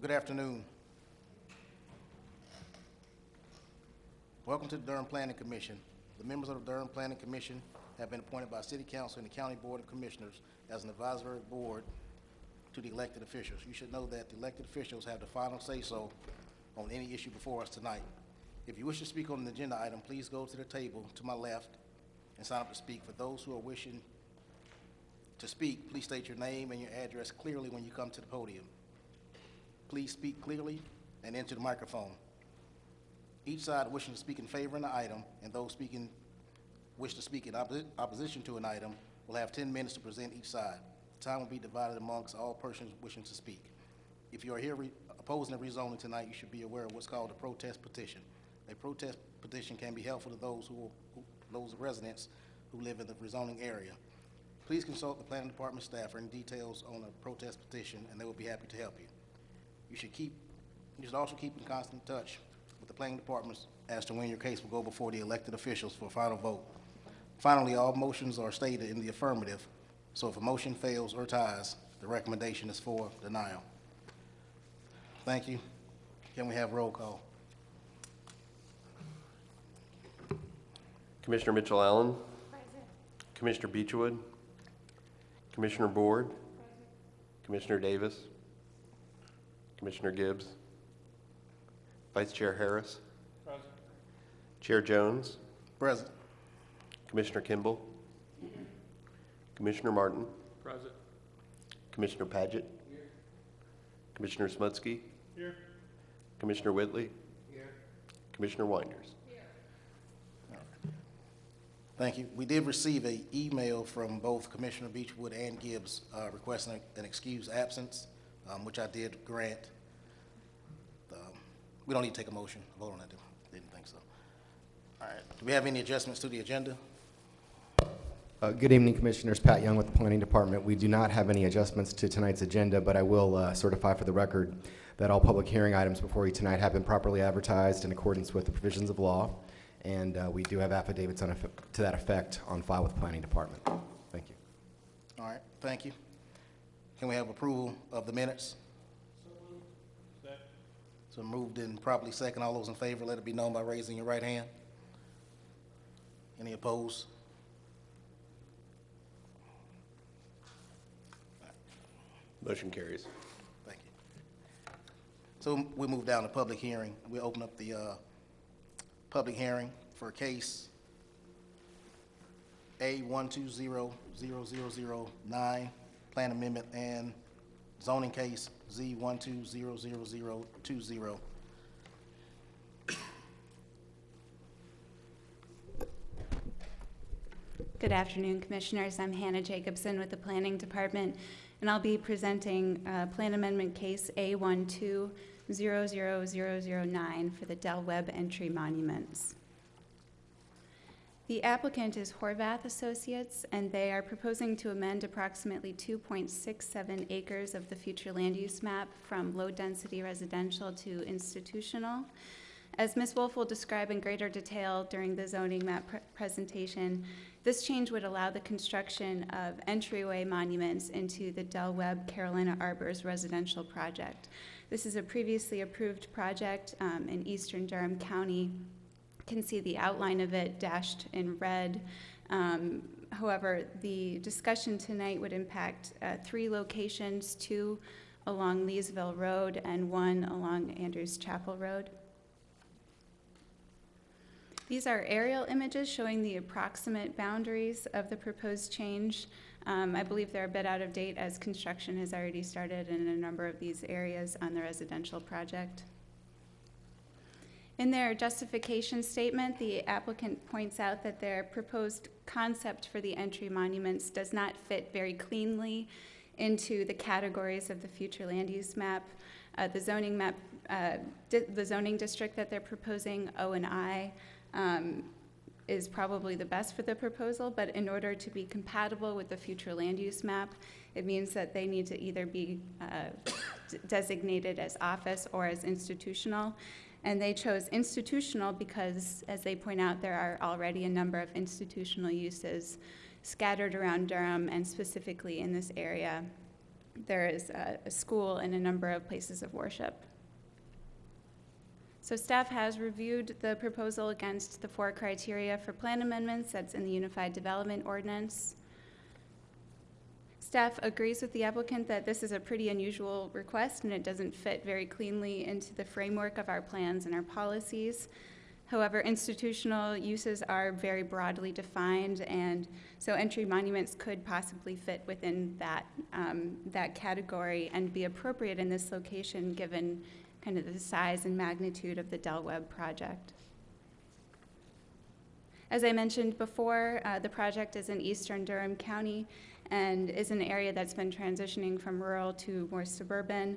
Good afternoon. Welcome to the Durham Planning Commission. The members of the Durham Planning Commission have been appointed by City Council and the County Board of Commissioners as an advisory board to the elected officials. You should know that the elected officials have the final say-so on any issue before us tonight. If you wish to speak on an agenda item, please go to the table to my left and sign up to speak. For those who are wishing to speak, please state your name and your address clearly when you come to the podium. Please speak clearly and into the microphone. Each side wishing to speak in favor of an item, and those speaking, wish to speak in opposi- opposition to an item, will have 10 minutes to present each side. Time will be divided amongst all persons wishing to speak. If you are here re- opposing the rezoning tonight, you should be aware of what's called a protest petition. A protest petition can be helpful to those who, who- those residents who live in the rezoning area. Please consult the planning department staff for any details on a protest petition, and they will be happy to help you. You should keep, you should also keep in constant touch with the planning departments as to when your case will go before the elected officials for a final vote. Finally, all motions are stated in the affirmative, so if a motion fails or ties, the recommendation is for denial. Thank you. Can we have roll call? Commissioner Mitchell Allen. Commissioner Beechwood. Commissioner Board. Commissioner Davis. Commissioner Gibbs. Vice Chair Harris. Chair Jones. Present. Commissioner Kimball. Commissioner Martin. Present. Commissioner Paget. Commissioner Smutsky. Here. Commissioner Whitley. Commissioner Winders. Thank you. We did receive a email from both Commissioner Beechwood and Gibbs uh, requesting an excused absence, um, which I did grant. Um, We don't need to take a motion, vote on that, didn't think so. All right, do we have any adjustments to the agenda? Uh, Good evening, Commissioners. Pat Young with the Planning Department. We do not have any adjustments to tonight's agenda, but I will uh, certify for the record that all public hearing items before you tonight have been properly advertised in accordance with the provisions of law, and uh, we do have affidavits on to that effect on file with the Planning Department. Thank you. All right, thank you. Can we have approval of the minutes? So moved and properly second. All those in favor, let it be known by raising your right hand. Any opposed? Motion carries. Thank you. So we move down to public hearing. We open up the uh, public hearing for case A120009, plan amendment and zoning case Z one two zero zero zero two zero. Good afternoon, Commissioners. I'm Hannah Jacobson with the Planning Department, and I'll be presenting uh, Plan Amendment Case A1200009 for the Del Webb Entry Monuments. The applicant is Horvath Associates, and they are proposing to amend approximately 2.67 acres of the future land use map from low-density residential to institutional. As Ms. Wolf will describe in greater detail during the zoning map pre- presentation, this change would allow the construction of entryway monuments into the Del Webb Carolina Arbors residential project. This is a previously approved project um, in eastern Durham County. Can see the outline of it dashed in red. Um, However, the discussion tonight would impact uh, three locations, two along Leesville Road and one along Andrews Chapel Road. These are aerial images showing the approximate boundaries of the proposed change. Um, I believe they're a bit out of date as construction has already started in a number of these areas on the residential project. In their justification statement, the applicant points out that their proposed concept for the entry monuments does not fit very cleanly into the categories of the future land use map. Uh, the zoning map, uh, the zoning district that they're proposing, O and I, um, is probably the best for the proposal, but in order to be compatible with the future land use map, it means that they need to either be uh, designated as office or as institutional. And they chose institutional because, as they point out, there are already a number of institutional uses scattered around Durham and specifically in this area. there is a, a school and a number of places of worship. So staff has reviewed the proposal against the four criteria for plan amendments that's in the Unified Development Ordinance. Staff agrees with the applicant that this is a pretty unusual request and it doesn't fit very cleanly into the framework of our plans and our policies. However, institutional uses are very broadly defined, and so entry monuments could possibly fit within that, um, that category and be appropriate in this location, given kind of the size and magnitude of the Del Webb project. As I mentioned before, uh, the project is in eastern Durham County and is an area that's been transitioning from rural to more suburban.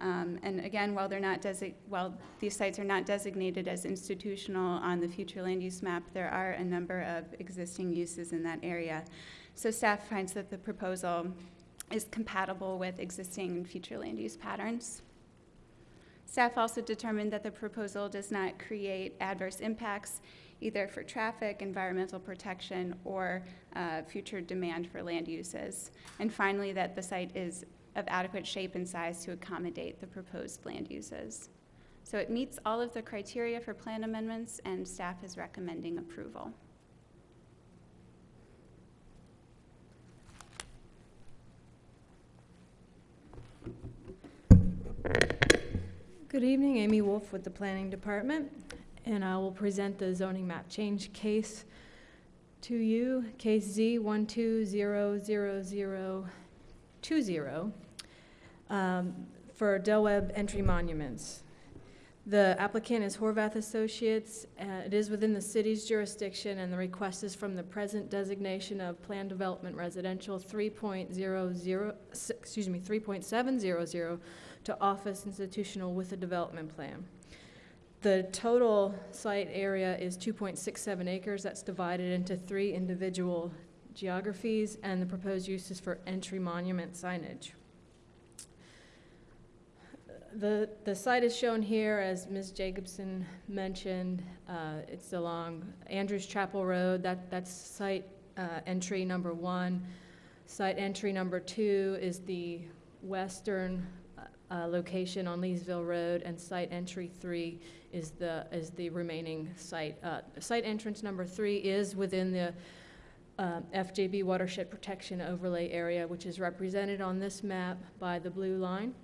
Um, and again, while they're not while these sites are not designated as institutional on the future land use map, there are a number of existing uses in that area. So staff finds that the proposal is compatible with existing future land use patterns. Staff also determined that the proposal does not create adverse impacts either for traffic, environmental protection, or uh, future demand for land uses. And finally, that the site is of adequate shape and size to accommodate the proposed land uses. So it meets all of the criteria for plan amendments, and staff is recommending approval. Good evening, Amy Wolf with the Planning Department, and I will present the zoning map change case to you, case Z 1200020, um, for Del Webb entry monuments. The applicant is Horvath Associates. Uh, It is within the city's jurisdiction, and the request is from the present designation of Plan Development Residential 3.00, excuse me, 3.700 to office institutional with a development plan. The total site area is 2.67 acres. That's divided into three individual geographies, and the proposed use is for entry monument signage. The, the site is shown here, as Ms. Jacobson mentioned. Uh, It's along Andrews Chapel Road. That, that's site uh, entry number one. Site entry number two is the western uh, location on Leesville Road, and site entry three is the, is the remaining site. Uh, Site entrance number three is within the uh, FJB Watershed Protection Overlay Area, which is represented on this map by the blue line.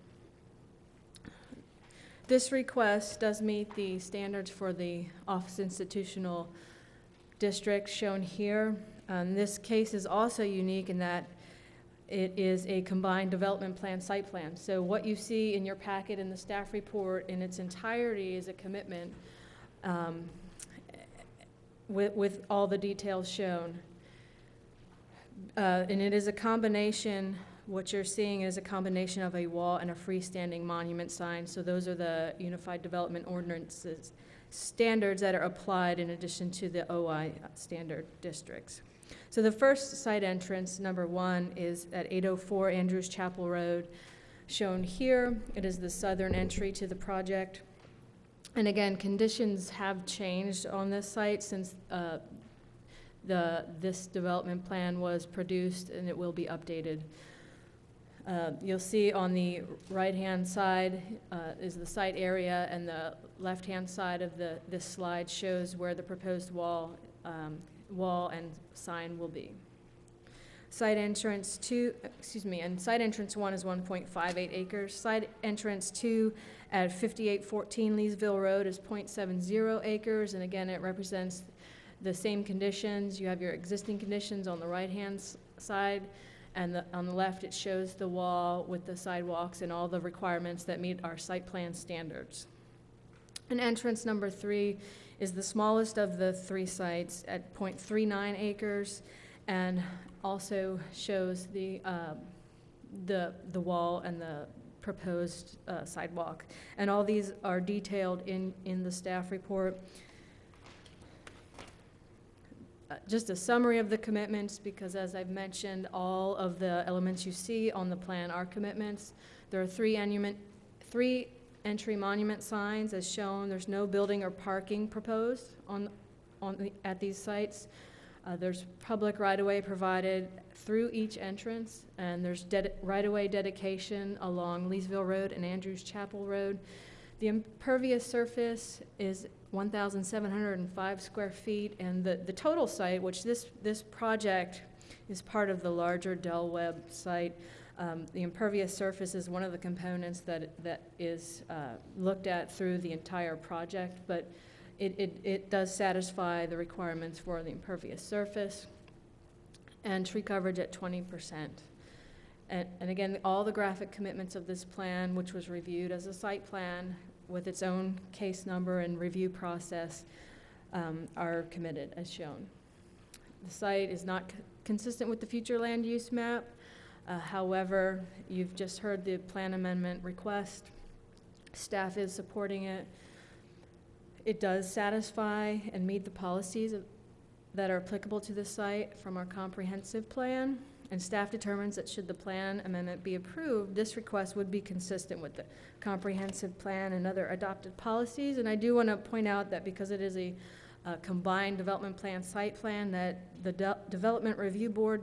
This request does meet the standards for the office institutional district shown here. Um, This case is also unique in that it is a combined development plan, site plan. So what you see in your packet in the staff report in its entirety is a commitment um, with, with all the details shown. Uh, And it is a combination, what you're seeing is a combination of a wall and a freestanding monument sign. So those are the Unified Development Ordinances standards that are applied in addition to the OI standard districts. So the first site entrance, number one, is at 804 Andrews Chapel Road, shown here. It is the southern entry to the project. And again, conditions have changed on this site since uh, the, this development plan was produced, and it will be updated. Uh, You'll see on the right-hand side uh, is the site area, and the left-hand side of the, this slide shows where the proposed wall um, wall and sign will be. Site entrance two, excuse me, and site entrance one is one point five eight acres. Site entrance two at fifty-eight fourteen Leesville Road is 0.70 acres, and again, it represents the same conditions. You have your existing conditions on the right-hand side, and the, on the left, it shows the wall with the sidewalks and all the requirements that meet our site plan standards. And entrance number three is the smallest of the three sites at .39 acres and also shows the, uh, the, the wall and the proposed uh, sidewalk. And all these are detailed in, in the staff report. Uh, Just a summary of the commitments, because as I've mentioned, all of the elements you see on the plan are commitments. There are three three entry monument signs as shown. There's no building or parking proposed on, on, the- at these sites. Uh, There's public right-of-way provided through each entrance, and there's right-of-way dedication along Leesville Road and Andrews Chapel Road. The impervious surface is 1,705 square feet, and the, the total site, which this, this project is part of the larger Del Webb site, um, the impervious surface is one of the components that, that is uh, looked at through the entire project, but it, it, it does satisfy the requirements for the impervious surface and tree coverage at twenty percent. And, and again, all the graphic commitments of this plan, which was reviewed as a site plan with its own case number and review process, um, are committed as shown. The site is not consistent with the future land use map. Uh, However, you've just heard the plan amendment request. Staff is supporting it. It does satisfy and meet the policies of- that are applicable to the site from our comprehensive plan. And staff determines that should the plan amendment be approved, this request would be consistent with the comprehensive plan and other adopted policies. And I do want to point out that because it is a uh, combined development plan, site plan, that the De- Development Review Board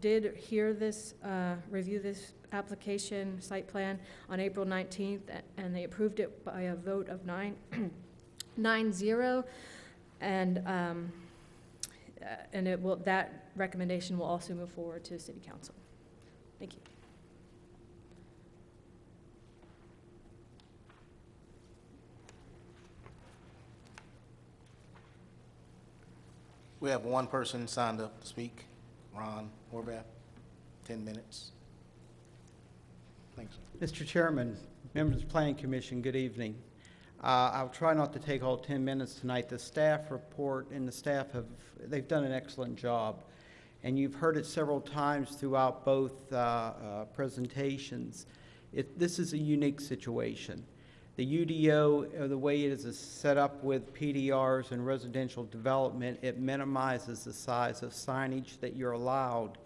did hear this, uh, review this application, site plan, on April 19th, and they approved it by a vote of nine, nine zero. And, um, uh, and it will, that recommendation will also move forward to city council. Thank you. We have one person signed up to speak, Ron Horvath, 10 minutes. Thanks. Mr. Chairman, members of the Planning Commission, good evening. Uh, I'll try not to take all 10 minutes tonight. The staff report and the staff have, they've done an excellent job. And you've heard it several times throughout both uh, uh, presentations. It, this is a unique situation. The UDO, uh, the way it is set up with PDRs and residential development, it minimizes the size of signage that you're allowed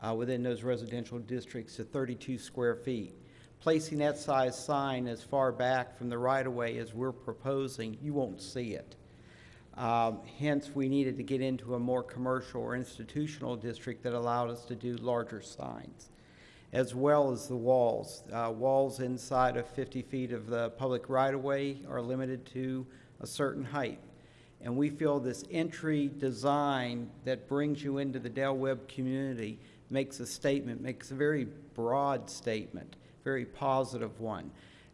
uh, within those residential districts to 32 square feet. Placing that size sign as far back from the right-of-way as we're proposing, you won't see it. Um, Hence, we needed to get into a more commercial or institutional district that allowed us to do larger signs, as well as the walls. Uh, Walls inside of 50 feet of the public right-of-way are limited to a certain height. And we feel this entry design that brings you into the Del Webb community makes a statement, makes a very broad statement, very positive one.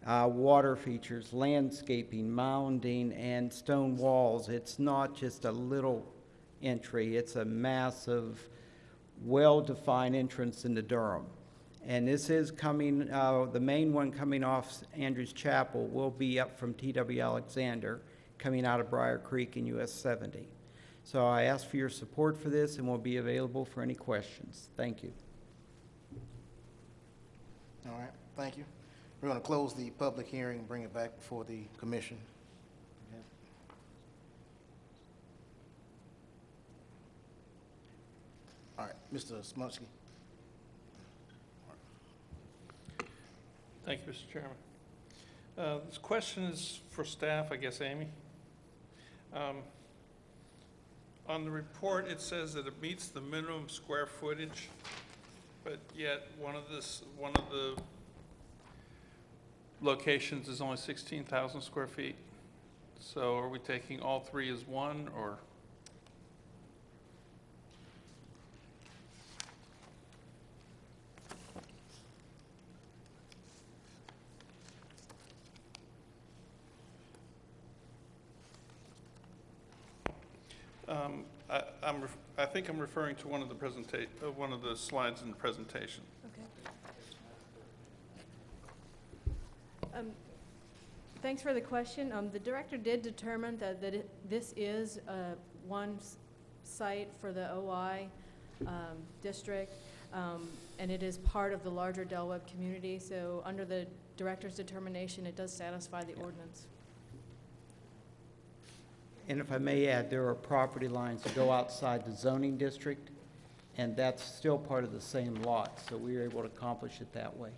Uh, water features, landscaping, mounding, and stone walls. It's not just a little entry, it's a massive, well-defined entrance into Durham. And this is coming, uh, the main one coming off Andrews Chapel will be up from T.W. Alexander, coming out of Brier Creek in US 70. So I ask for your support for this and we'll be available for any questions. Thank you. All right, thank you. We're going to close the public hearing and bring it back before the commission. All right, Mr. Smutsky. Thank you, Mr. Chairman. Uh, This question is for staff, I guess, Amy. Um, On the report, it says that it meets the minimum square footage, but yet one of this, one of the locations is only 16,000 square feet. So are we taking all three as one, or? Um, I, I'm, I think I'm referring to one of the uh, one of the slides in the presentation. Um, Thanks for the question. Um, The director did determine that, that it- this is uh, one site for the OI um, district, um, and it is part of the larger Del Webb community. So under the director's determination, it does satisfy the ordinance. And if I may add, there are property lines that go outside the zoning district, and that's still part of the same lot, so we were able to accomplish it that way.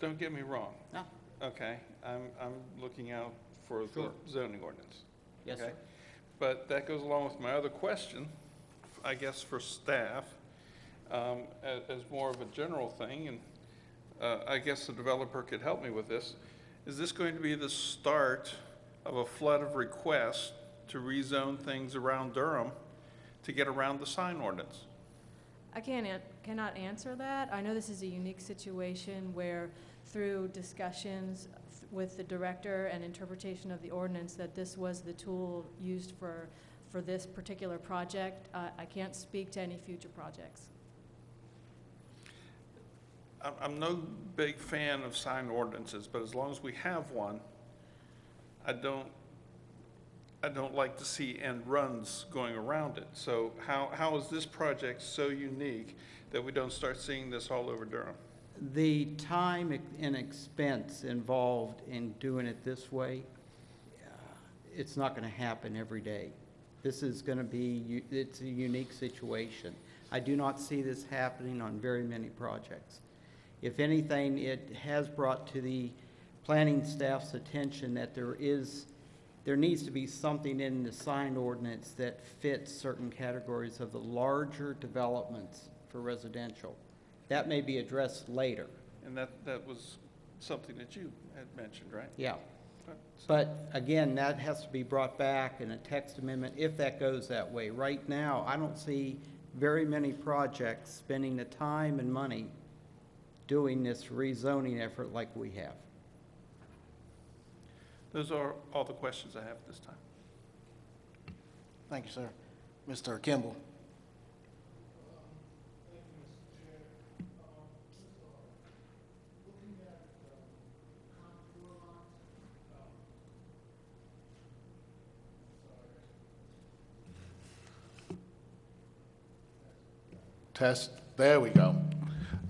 Don't get me wrong. No. Okay, I'm, I'm looking out for the Sure. zoning ordinance. Yes, sir. okay? but that goes along with my other question, I guess for staff, um, as, as more of a general thing, and uh, I guess the developer could help me with this. Is this going to be the start of a flood of requests to rezone things around Durham to get around the sign ordinance? I can't, an- cannot answer that. I know this is a unique situation where through discussions with the director and interpretation of the ordinance, that this was the tool used for, for this particular project. Uh, I can't speak to any future projects. I'm, I'm no big fan of sign ordinances, but as long as we have one, I don't, I don't like to see end runs going around it. So how, how is this project so unique that we don't start seeing this all over Durham? The time and expense involved in doing it this way, uh, it's not going to happen every day. This is going to be, it's a unique situation. I do not see this happening on very many projects. If anything, it has brought to the planning staff's attention that there is, there needs to be something in the sign ordinance that fits certain categories of the larger developments for residential. That may be addressed later, And that, that was something that you had mentioned, right? yeah. But again, that has to be brought back in a text amendment if that goes that way. Right now, I don't see very many projects spending the time and money doing this rezoning effort like we have. Those are all the questions I have at this time. Thank you, sir. Mr. Kimball? Test, there we go.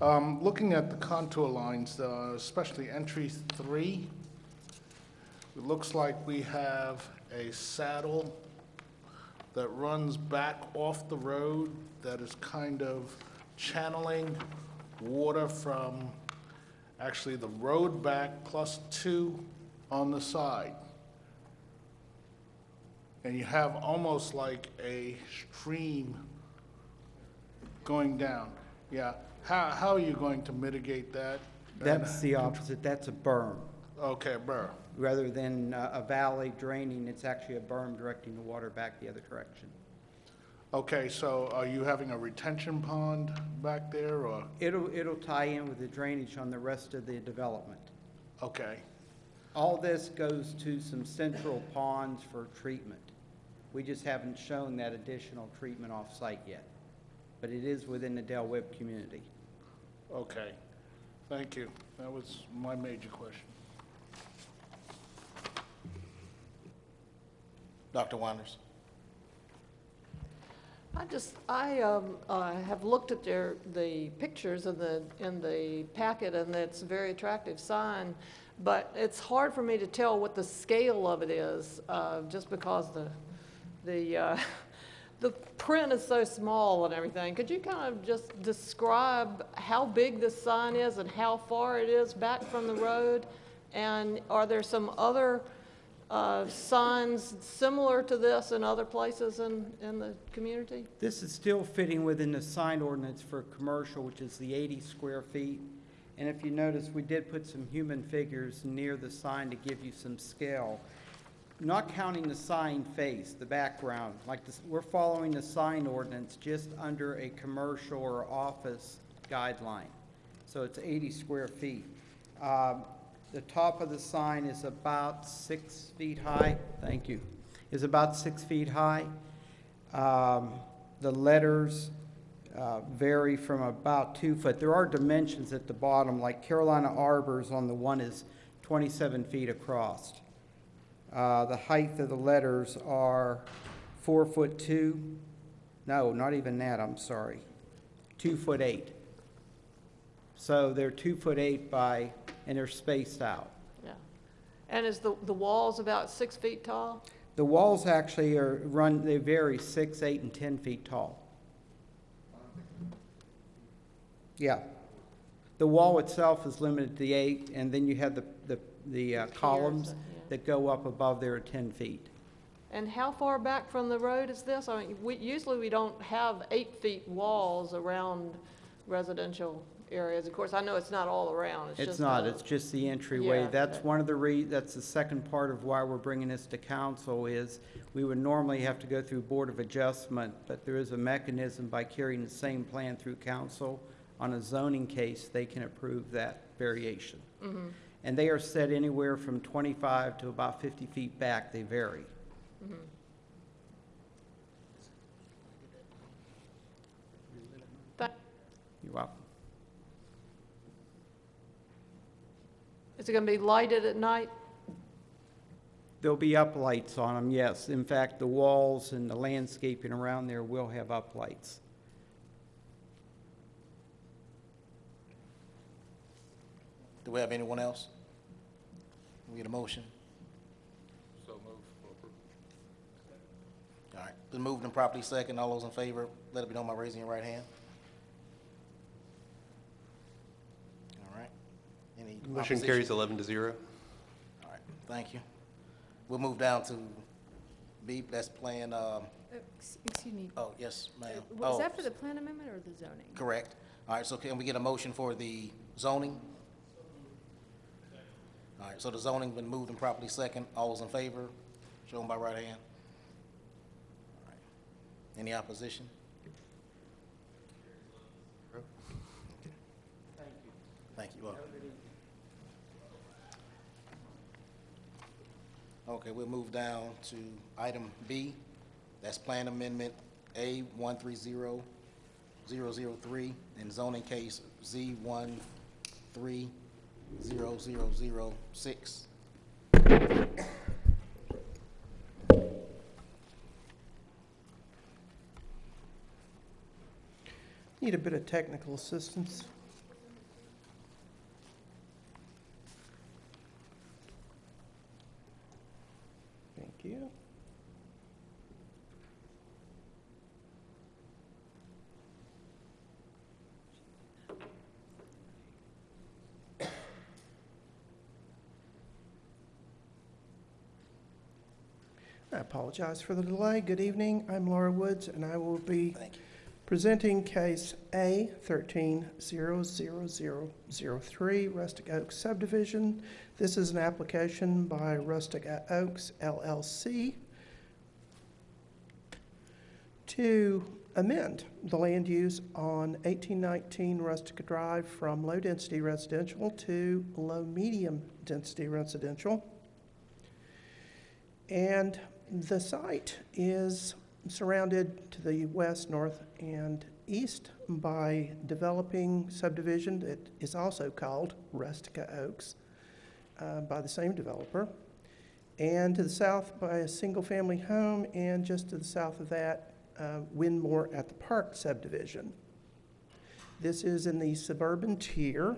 Um, Looking at the contour lines, uh, especially entry three, it looks like we have a saddle that runs back off the road that is kind of channeling water from actually the road back plus two on the side. And you have almost like a stream going down. Yeah, how, how are you going to mitigate that? That's uh, the opposite, that's a berm. Okay, Burr. Rather than uh, a valley draining, it's actually a berm directing the water back the other direction. Okay, so are you having a retention pond back there, or, It'll, it'll tie in with the drainage on the rest of the development. okay, All this goes to some central ponds for treatment. We just haven't shown that additional treatment off-site yet, but it is within the Del Webb community. okay. Thank you. That was my major question. Dr. Wonders? I just, I um, uh, have looked at their, the pictures in the, in the packet, and it's a very attractive sign, but it's hard for me to tell what the scale of it is, uh, just because the, the, uh, the print is so small and everything. Could you kind of just describe how big this sign is and how far it is back from the road? And are there some other uh, signs similar to this in other places in, in the community? This is still fitting within the sign ordinance for commercial, which is the 80 square feet. And if you notice, we did put some human figures near the sign to give you some scale. Not counting the sign face, the background, like this, we're following the sign ordinance just under a commercial or office guideline. So it's 80 square feet. Um, The top of the sign is about six feet high, thank you, is about six feet high. Um, The letters uh, vary from about two foot. There are dimensions at the bottom, like Carolina Arbors on the one is 27 feet across. Uh, The height of the letters are four foot two, no, not even that, I'm sorry, two foot eight. So they're two foot eight by, and they're spaced out. Yeah. And is the, the walls about six feet tall? The walls actually are run, they vary six, eight, and 10 feet tall. Yeah. The wall itself is limited to eight, and then you have the, the, the uh, columns yeah. that go up above there at 10 feet. And how far back from the road is this? I mean, we, usually we don't have eight feet walls around residential areas. Of course, I know it's not all around, it's just. Not, a- it's just the entryway. Yeah, That's okay. one of the re, that's the second part of why we're bringing this to council is we would normally have to go through Board of Adjustment, but there is a mechanism by carrying the same plan through council. On a zoning case, they can approve that variation. Mm-hmm. And they are set anywhere from twenty-five to about fifty feet back, they vary. That- You're welcome. Is it gonna be lighted at night? There'll be uplights on them, yes. In fact, the walls and the landscaping around there will have uplights. Do we have anyone else? We get a motion? So move for approval. All right, been moved and properly second. All those in favor, let it be known by raising your right hand. All right. Any Motion opposition? carries 11 to 0. All right, thank you. We'll move down to B, that's plan, um, Uh, ex- Excuse me, oh, yes, ma'am. was Oh, that for the plan amendment or the zoning? Correct. All right, so can we get a motion for the zoning? All right, so the zoning has been moved and properly second. All those in favor, show them by right hand. All right. Any opposition? Thank you. Welcome. Okay, we'll move down to item B. That's Plan Amendment A one three zero zero zero three and zoning case Z one three zero zero zero six. Need a bit of technical assistance. Thank you. I apologize for the delay. Good evening. I'm Laura Woods, and I will be. Presenting case A thirteen zero zero zero zero three, Rustic Oaks subdivision. This is an application by Rustic Oaks LLC to amend the land use on eighteen nineteen Rustic Drive from low-density residential to low-medium density residential. And the site is surrounded to the west, north, and east by developing subdivision that is also called Rustica Oaks uh, by the same developer. And to the south by a single-family home, and just to the south of that, uh, Windmore at the Park subdivision. This is in the suburban tier,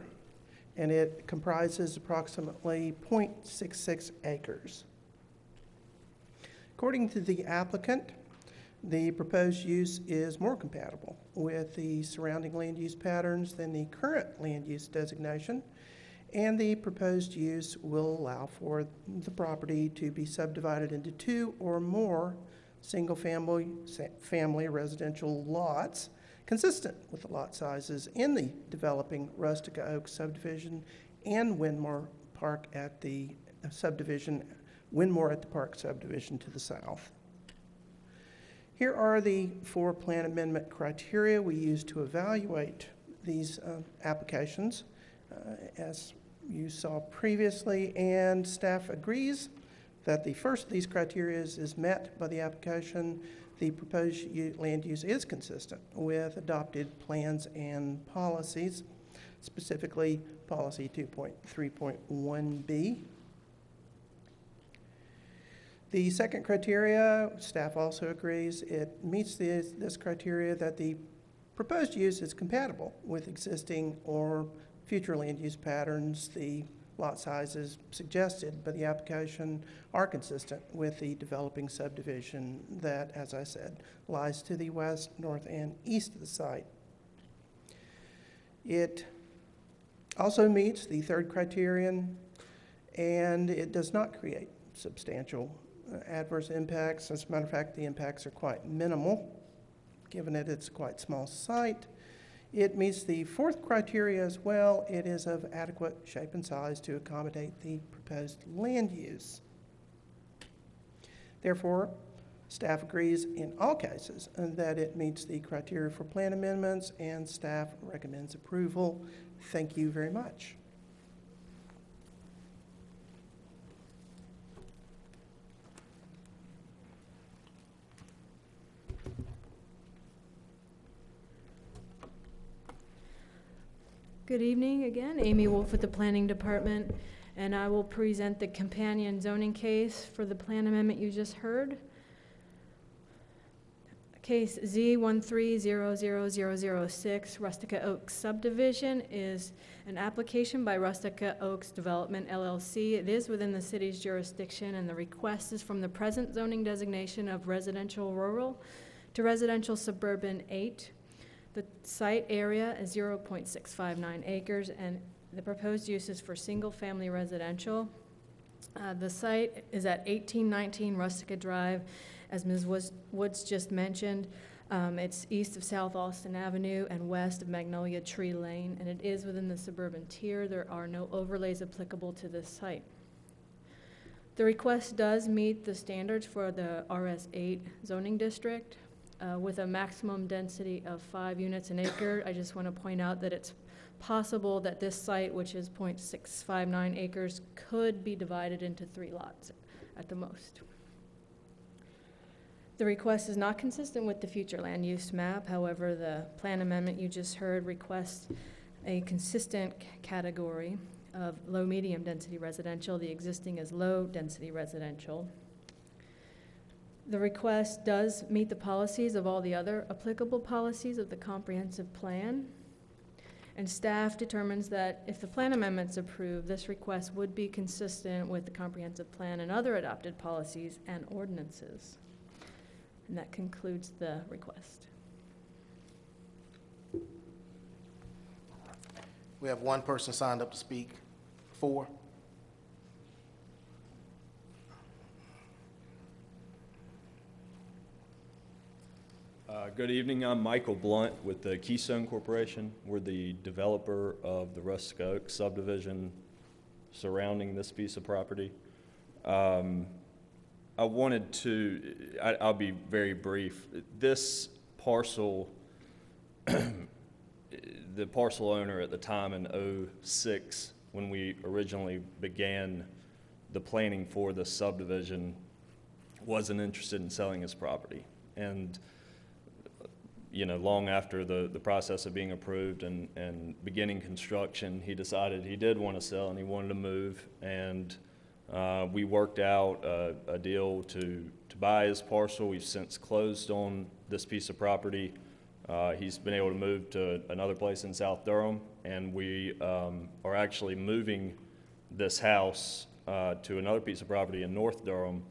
and it comprises approximately .66 acres. According to the applicant, the proposed use is more compatible with the surrounding land use patterns than the current land use designation, and the proposed use will allow for the property to be subdivided into two or more single-family, family residential lots consistent with the lot sizes in the developing Rustica Oak subdivision and Windmore Park at the subdivision, Windmore at the Park subdivision to the south. Here are the four plan amendment criteria we use to evaluate these uh, applications. Uh, As you saw previously, and staff agrees that the first of these criteria is met by the application. The proposed land use is consistent with adopted plans and policies, specifically Policy 2.3.1B. The second criteria, staff also agrees, it meets this, this criteria that the proposed use is compatible with existing or future land use patterns. The lot sizes suggested by the application are consistent with the developing subdivision that, as I said, lies to the west, north, and east of the site. It also meets the third criterion, and it does not create substantial adverse impacts. As a matter of fact, the impacts are quite minimal, given that it's a quite small site. It meets the fourth criteria as well. It is of adequate shape and size to accommodate the proposed land use. Therefore, staff agrees in all cases that it meets the criteria for plan amendments, and staff recommends approval. Thank you very much. Good evening again, Amy Wolf with the Planning Department, and I will present the companion zoning case for the plan amendment you just heard. Case Z one three zero zero zero zero six, Rustica Oaks subdivision is an application by Rustica Oaks Development LLC. It is within the city's jurisdiction, and the request is from the present zoning designation of residential rural to residential suburban eight. The site area is 0.659 acres, and the proposed use is for single-family residential. Uh, The site is at 1819 Rustica Drive, as Ms. Woods- just mentioned. Um, It's east of South Austin Avenue and west of Magnolia Tree Lane, and it is within the suburban tier. There are no overlays applicable to this site. The request does meet the standards for the RS8 zoning district uh, with a maximum density of five units an acre. I just want to point out that it's possible that this site, which is .659 acres, could be divided into three lots at the most. The request is not consistent with the future land use map. However, the plan amendment you just heard requests a consistent category of low-medium density residential. The existing is low-density residential. The request does meet the policies of all the other applicable policies of the comprehensive plan. And staff determines that if the plan amendment's approved, this request would be consistent with the comprehensive plan and other adopted policies and ordinances. And that concludes the request. We have one person signed up to speak. Four. Uh, Good evening, I'm Michael Blunt with the Keystone Corporation. We're the developer of the Rustic Oak subdivision surrounding this piece of property. Um, I wanted to, I- I'll be very brief. This parcel, the parcel owner at the time in '06, when we originally began the planning for the subdivision, wasn't interested in selling his property. And you know, long after the, the process of being approved and, and beginning construction, he decided he did want to sell and he wanted to move. And uh, we worked out a, a deal to, to buy his parcel. We've since closed on this piece of property. Uh, he's been able to move to another place in South Durham, and we um, are actually moving this house uh, to another piece of property in North Durham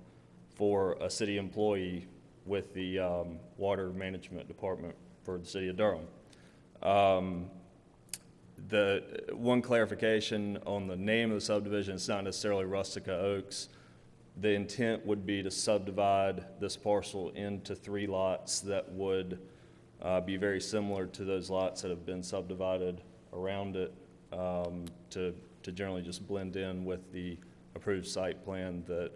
for a city employee with the um, Water Management Department for the city of Durham. Um, The, one clarification on the name of the subdivision, it's not necessarily Rustica Oaks. The intent would be to subdivide this parcel into three lots that would uh, be very similar to those lots that have been subdivided around it um, to, to generally just blend in with the approved site plan that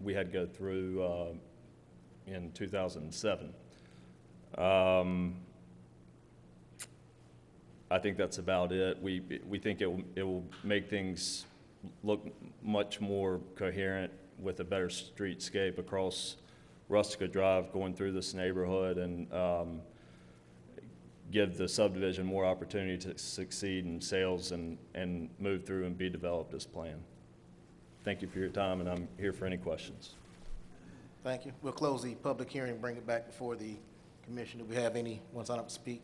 we had go through uh, in 2007. Um, I think that's about it. We, we think it will, it will make things look much more coherent with a better streetscape across Rustica Drive going through this neighborhood and um, give the subdivision more opportunity to succeed in sales and, and move through and be developed as planned. Thank you for your time, and I'm here for any questions. Thank you. We'll close the public hearing, and bring it back before the commission. Do we have any anyone sign up to speak?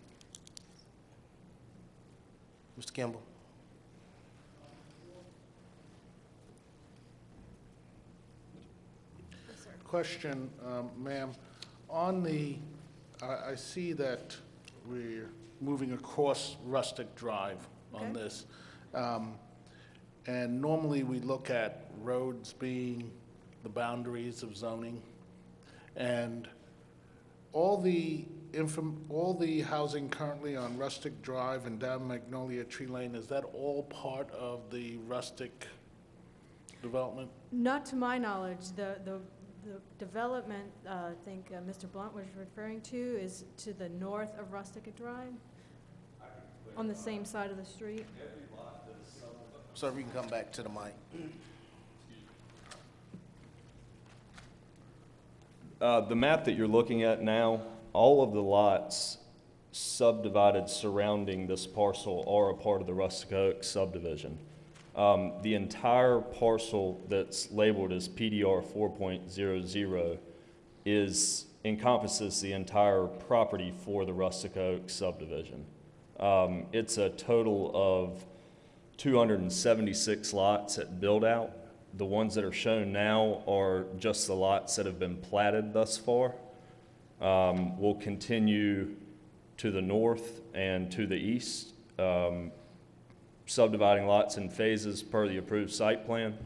Mr. Kimball? Question, um, ma'am, on the, I, I see that we're moving across Rustic Drive on this. Um, And normally we look at roads being the boundaries of zoning. And all the inform, all the housing currently on Rustic Drive and down Magnolia Tree Lane, is that all part of the rustic development? Not to my knowledge, the, the, the development, uh, I think uh, Mr. Blunt was referring to is to the north of Rustic Drive, on the same side of the street. Sir, if you can come back to the mic. Uh, The map that you're looking at now, all of the lots subdivided surrounding this parcel are a part of the Rustic Oak subdivision. Um, The entire parcel that's labeled as PDR 4.00 is, encompasses the entire property for the Rustic Oak subdivision. Um, It's a total of 276 lots at build-out. The ones that are shown now are just the lots that have been platted thus far. Um, We'll continue to the north and to the east, um, subdividing lots in phases per the approved site plan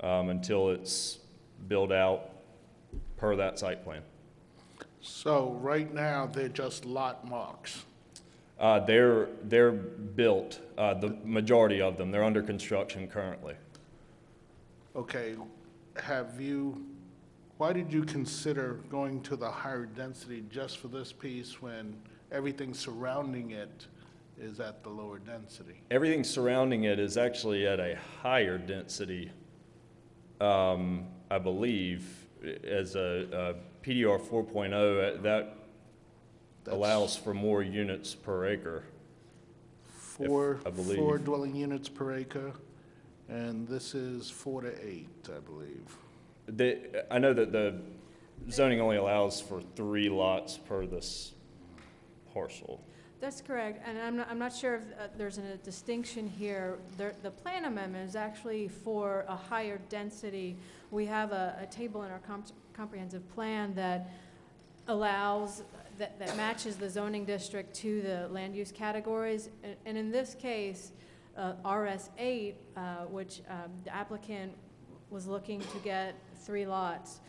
um, until it's built out per that site plan. So right now, they're just lot marks. Uh, They're, they're built, uh, the majority of them, they're under construction currently. Okay, have you, why did you consider going to the higher density just for this piece when everything surrounding it is at the lower density? Everything surrounding it is actually at a higher density, um, I believe, as a, a PDR 4.0, uh, that allows for more units per acre. Four, I believe. four dwelling units per acre, and this is four to eight, I believe. The, I know that the zoning only allows for three lots per this parcel. That's correct, and I'm not, I'm not sure if uh, there's a distinction here. There, the plan amendment is actually for a higher density. We have a, a table in our comp- comprehensive plan that allows, that, that matches the zoning district to the land use categories. And- And in this case, uh, RS eight, uh, which, um, the applicant was looking to get three lots.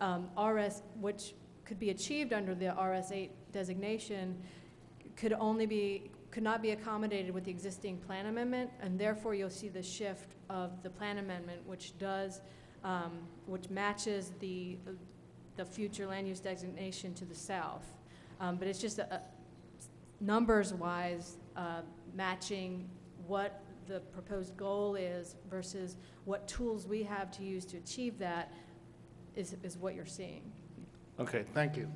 Um, RS, which could be achieved under the RS eight designation, could only be, could not be accommodated with the existing plan amendment, and therefore you'll see the shift of the plan amendment, which does, um, which matches the, the future land use designation to the south. Um, But it's just, a- a- numbers-wise, uh, matching what the proposed goal is versus what tools we have to use to achieve that is, is what you're seeing. Okay, thank you.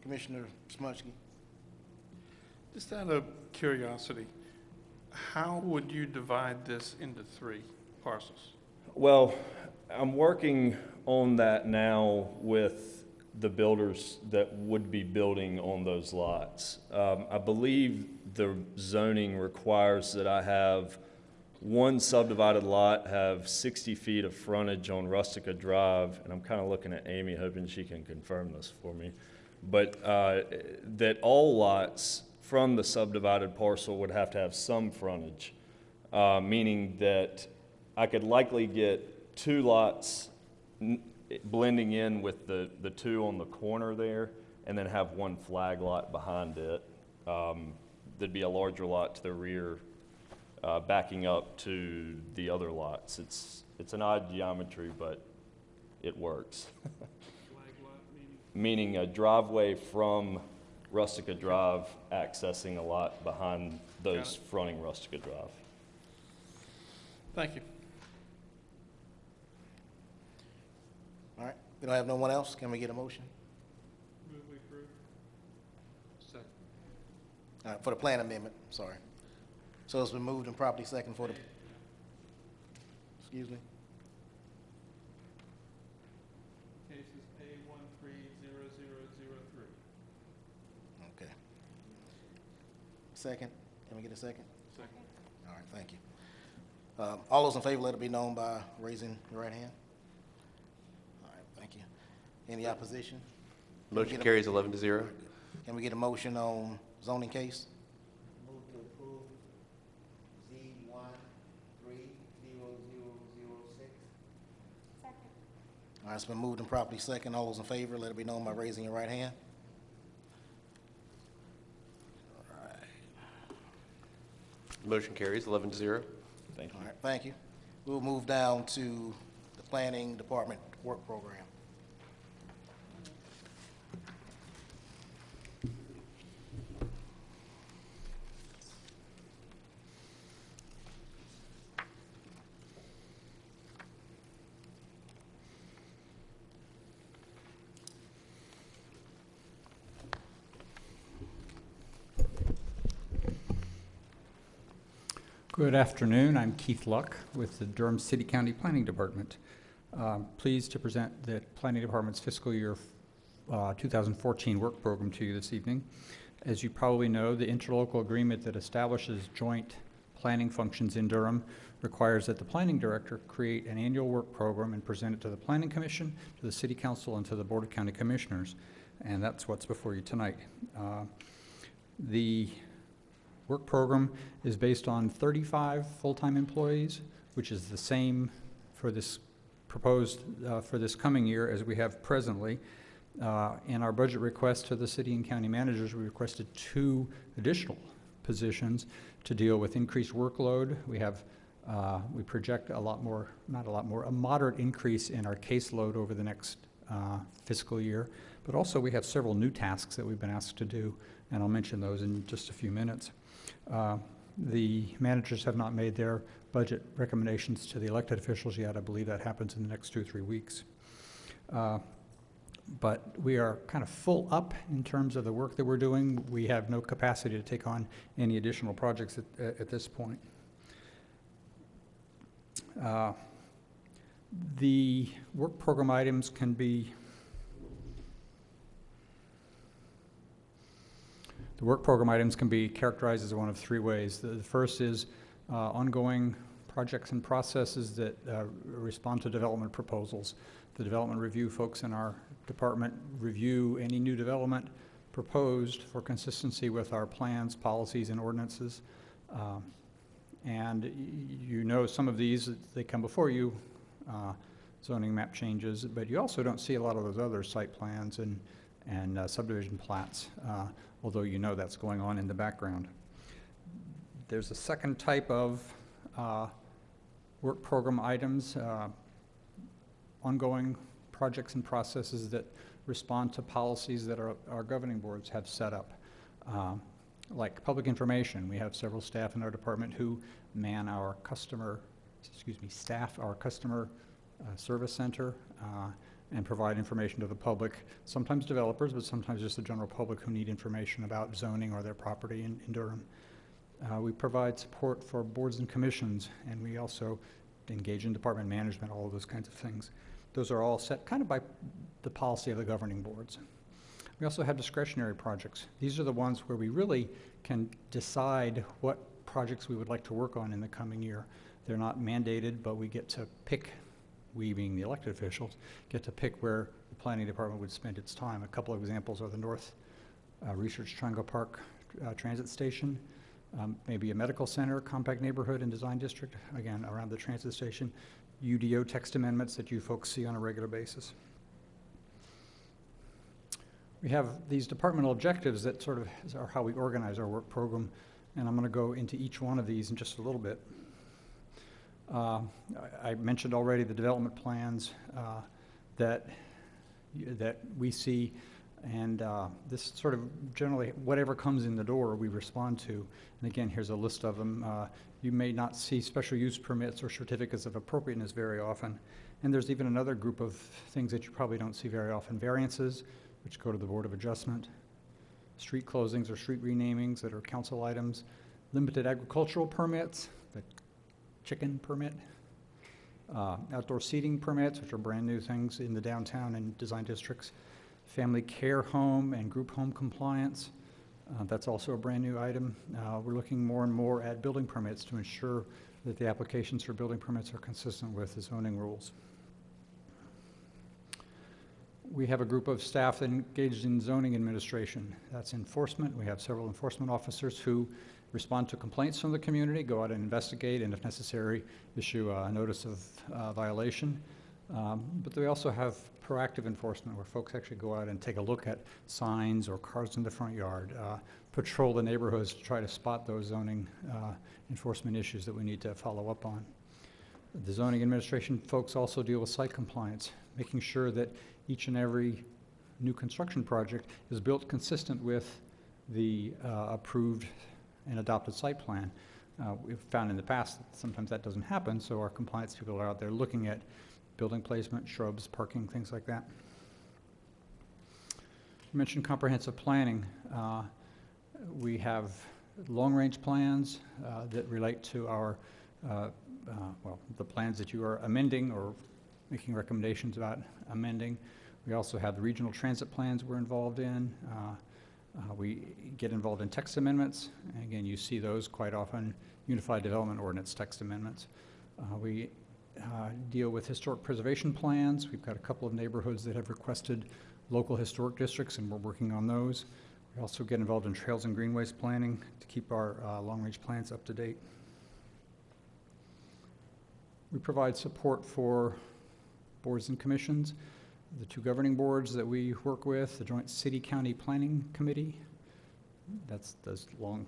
Commissioner Smutsky. Just out of curiosity, how would you divide this into three parcels? Well, I'm working on that now with the builders that would be building on those lots. Um, I believe the zoning requires that I have one subdivided lot have 60 feet of frontage on Rustica Drive, and I'm kind of looking at Amy, hoping she can confirm this for me. But uh, that all lots from the subdivided parcel would have to have some frontage, uh, meaning that I could likely get two lots blending in with the, the two on the corner there, and then have one flag lot behind it. Um, There'd be a larger lot to the rear, uh, backing up to the other lots. It's, it's an odd geometry, but it works. Meaning a driveway from Rustica Drive accessing a lot behind those fronting Rustica Drive. Thank you. All right, we don't have no one else, can we get a motion? Move we approve. Second. All right, for the plan amendment, sorry. So it's been moved and properly second for the, excuse me? Case A one three zero zero zero three. Okay. Second, can we get a second? Second. All right, thank you. Um, All those in favor, let it be known by raising your right hand. Any opposition? Motion carries 11 to 0. Can we get a motion on zoning case? Move to approve Z one three zero zero zero six. All right, it's been moved and properly second. All those in favor, let it be known by raising your right hand. Motion carries 11 to 0. Thank you. All right, thank you. We'll move down to the Planning Department Work Program. Good afternoon. I'm Keith Luck with the Durham City County Planning Department. Um, Pleased to present the Planning Department's fiscal year uh, 2014 work program to you this evening. As you probably know, the interlocal agreement that establishes joint planning functions in Durham requires that the planning director create an annual work program and present it to the Planning Commission, to the City Council, and to the Board of County Commissioners. And that's what's before you tonight. Uh, The work program is based on 35 full-time employees, which is the same for this proposed, uh, for this coming year as we have presently. Uh, In our budget request to the city and county managers, we requested two additional positions to deal with increased workload. We have, uh, we project a lot more, not a lot more, a moderate increase in our caseload over the next uh, fiscal year. But also, we have several new tasks that we've been asked to do, and I'll mention those in just a few minutes. Uh, The managers have not made their budget recommendations to the elected officials yet. I believe that happens in the next two, or three weeks. Uh, But we are kind of full up in terms of the work that we're doing. We have no capacity to take on any additional projects at, at this point. Uh, The work program items can be The work program items can be characterized as one of three ways. The, the first is uh, ongoing projects and processes that uh, respond to development proposals. The development review folks in our department review any new development proposed for consistency with our plans, policies, and ordinances. Um, and you know some of these, they come before you, uh, zoning map changes, but you also don't see a lot of those other site plans and, and uh, subdivision plats, uh, although you know that's going on in the background. There's a second type of uh, work program items, uh, ongoing projects and processes that respond to policies that our, our governing boards have set up. Um, Like public information, we have several staff in our department who man our customer, excuse me, staff our customer uh, service center uh, and provide information to the public, sometimes developers, but sometimes just the general public who need information about zoning or their property in in Durham. Uh, We provide support for boards and commissions, and we also engage in department management, all of those kinds of things. Those are all set kind of by the policy of the governing boards. We also have discretionary projects. These are the ones where we really can decide what projects we would like to work on in the coming year. They're not mandated, but we get to pick, we being the elected officials, get to pick where the planning department would spend its time. A couple of examples are the North uh, Research Triangle Park uh, Transit Station, um, maybe a medical center, compact neighborhood and design district, again, around the transit station, UDO text amendments that you folks see on a regular basis. We have these departmental objectives that sort of are how we organize our work program, and I'm going to go into each one of these in just a little bit. Uh, I I mentioned already the development plans uh, that, that we see, and uh, this sort of generally, whatever comes in the door, we respond to. And again, here's a list of them. Uh, You may not see special use permits or certificates of appropriateness very often. And there's even another group of things that you probably don't see very often. Variances, which go to the Board of Adjustment, street closings or street renamings that are council items, limited agricultural permits, the chicken permit, uh, outdoor seating permits, which are brand-new things in the downtown and design districts, family care home and group home compliance, uh, that's also a brand-new item. Uh, We're looking more and more at building permits to ensure that the applications for building permits are consistent with the zoning rules. We have a group of staff engaged in zoning administration. That's enforcement. We have several enforcement officers who respond to complaints from the community, go out and investigate, and if necessary, issue a notice of uh, violation. Um, But we also have proactive enforcement where folks actually go out and take a look at signs or cars in the front yard, uh, patrol the neighborhoods to try to spot those zoning uh, enforcement issues that we need to follow up on. The zoning administration folks also deal with site compliance, making sure that each and every new construction project is built consistent with the uh, approved and adopted site plan. Uh, We've found in the past that sometimes that doesn't happen, so our compliance people are out there looking at building placement, shrubs, parking, things like that. You mentioned comprehensive planning. Uh, We have long-range plans uh, that relate to our, uh, uh, well, the plans that you are amending or making recommendations about amending. We also have the regional transit plans we're involved in. Uh, We get involved in text amendments. Again, you see those quite often, Unified Development Ordinance text amendments. Uh, We uh, deal with historic preservation plans. We've got a couple of neighborhoods that have requested local historic districts, and we're working on those. We also get involved in trails and greenways planning to keep our uh, long-range plans up to date. We provide support for boards and commissions, the two governing boards that we work with, the Joint City-County Planning Committee, that's those long,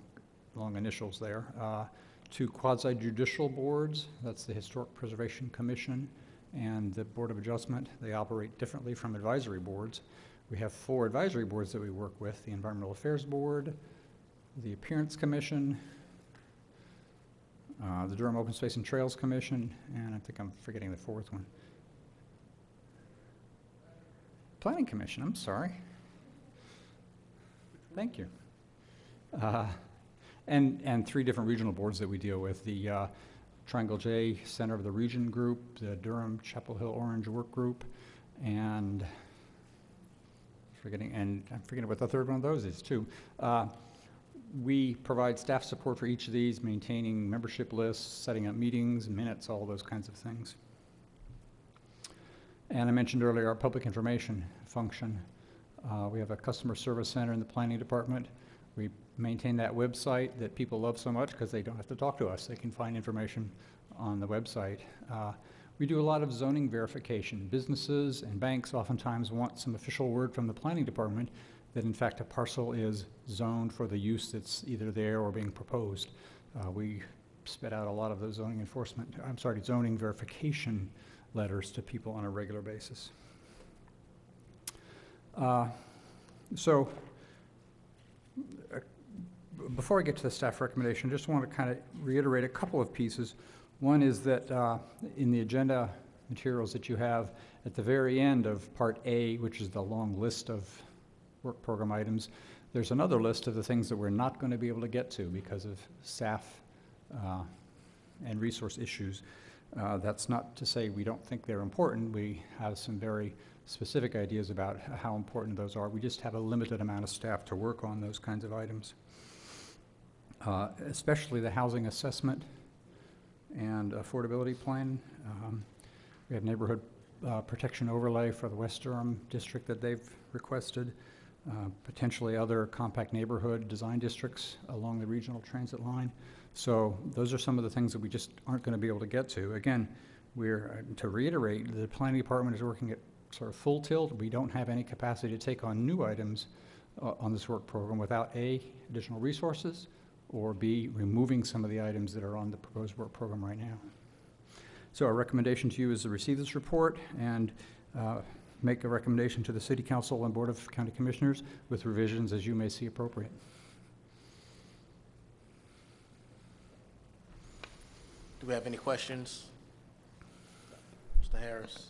long initials there. Uh, Two quasi-judicial boards, that's the Historic Preservation Commission and the Board of Adjustment. They operate differently from advisory boards. We have four advisory boards that we work with, the Environmental Affairs Board, the Appearance Commission, uh, the Durham Open Space and Trails Commission, and I think I'm forgetting the fourth one. Planning Commission, I'm sorry. Thank you. Uh, And, and three different regional boards that we deal with, the uh, Triangle J Center of the Region Group, the Durham Chapel Hill Orange Work Group, and forgetting, and I'm forgetting what the third one of those is, too. Uh, We provide staff support for each of these, maintaining membership lists, setting up meetings, minutes, all those kinds of things. And I mentioned earlier our public information function. Uh, We have a customer service center in the planning department. We maintain that website that people love so much because they don't have to talk to us. They can find information on the website. Uh, We do a lot of zoning verification. Businesses and banks oftentimes want some official word from the planning department that in fact a parcel is zoned for the use that's either there or being proposed. Uh, We spit out a lot of those zoning enforcement, I'm sorry, zoning verification letters to people on a regular basis. Uh, So, uh, before I get to the staff recommendation, I just want to kind of reiterate a couple of pieces. One is that uh, in the agenda materials that you have, at the very end of Part A, which is the long list of work program items, there's another list of the things that we're not going to be able to get to because of staff uh, and resource issues. Uh, That's not to say we don't think they're important. We have some very specific ideas about how important those are. We just have a limited amount of staff to work on those kinds of items. Uh, Especially the housing assessment and affordability plan. Um, We have neighborhood uh, protection overlay for the West Durham district that they've requested, uh, potentially other compact neighborhood design districts along the regional transit line. So those are some of the things that we just aren't going to be able to get to. Again, we're, to reiterate, the planning department is working at sort of full tilt. We don't have any capacity to take on new items uh, on this work program without A, additional resources, or B, removing some of the items that are on the proposed work program right now. So our recommendation to you is to receive this report and uh, make a recommendation to the City Council and Board of County Commissioners with revisions as you may see appropriate. Do we have any questions? Mr. Harris?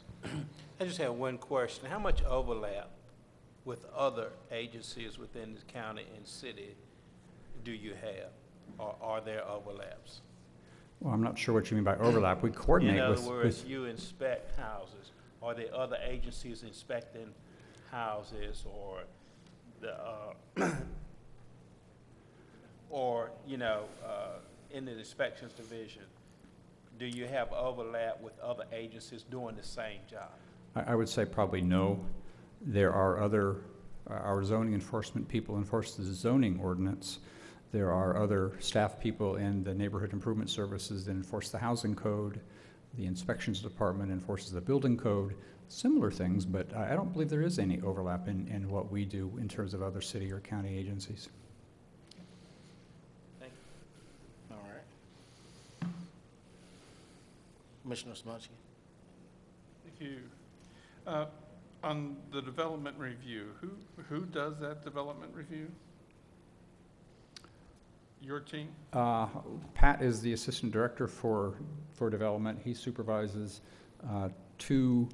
I just have one question. How much overlap with other agencies within the county and city do you have? Or are there overlaps? Well, I'm not sure what you mean by overlap. We coordinate In with. other words, with- you inspect houses. Are there other agencies inspecting houses or the, uh, or, you know, uh, in the inspections division? Do you have overlap with other agencies doing the same job? I, I would say probably no. There are other, uh, our zoning enforcement people enforce the zoning ordinance. There are other staff people in the neighborhood improvement services that enforce the housing code. The inspections department enforces the building code, similar things, but I I don't believe there is any overlap in, in what we do in terms of other city or county agencies. All right. Commissioner Smunsky? Thank you. Uh, On the development review, who, who does that development review? Your team? Uh, Pat is the assistant director for, for development. He supervises uh, two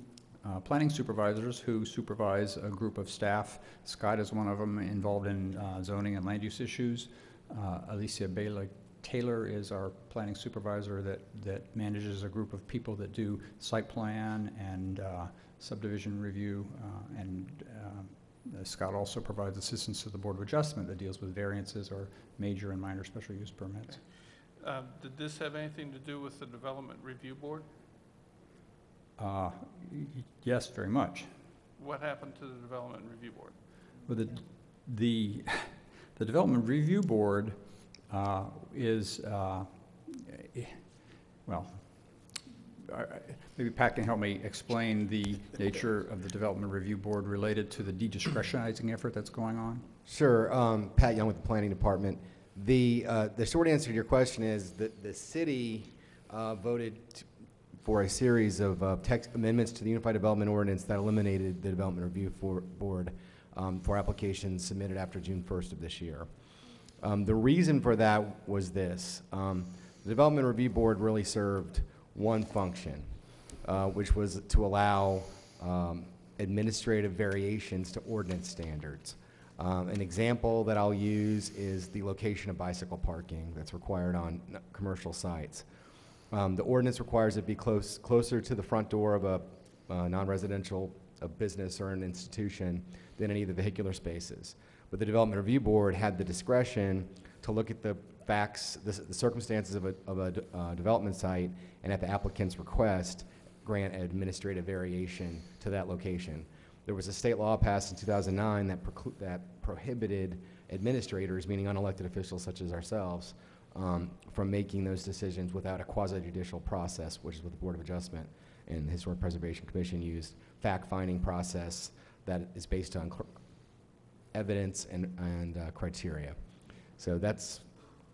uh, planning supervisors who supervise a group of staff. Scott is one of them involved in uh, zoning and land use issues. Uh, Alicia Bailey Taylor is our planning supervisor that, that manages a group of people that do site plan and uh, subdivision review. uh, And uh, Scott also provides assistance to the Board of Adjustment that deals with variances or major and minor special use permits. Uh, Did this have anything to do with the Development Review Board? Uh, Yes, very much. What happened to the Development Review Board? But the, the, the Development Review Board uh, is, uh, eh, well, maybe Pat can help me explain the nature of the Development Review Board related to the de-discretionizing effort that's going on. Sure, um, Pat Young with the Planning Department. The, uh, the short answer to your question is that the city, uh, voted for a series of, uh, text amendments to the Unified Development Ordinance that eliminated the Development Review for, Board, um, for applications submitted after June first of this year. Um, the reason for that was this, um, the Development Review Board really served one function, uh, which was to allow, um, administrative variations to ordinance standards. Um, An example that I'll use is the location of bicycle parking that's required on commercial sites. Um, The ordinance requires it be close, closer to the front door of a uh, non-residential a business or an institution than any of the vehicular spaces. But the Development Review Board had the discretion to look at the facts, the the circumstances of a, of a uh, development site, and at the applicant's request, grant an administrative variation to that location. There was a state law passed in 2009 that that prohibited administrators, meaning unelected officials such as ourselves, um, from making those decisions without a quasi-judicial process, which is what the Board of Adjustment and the Historic Preservation Commission used, fact-finding process that is based on evidence and, and uh, criteria. So that's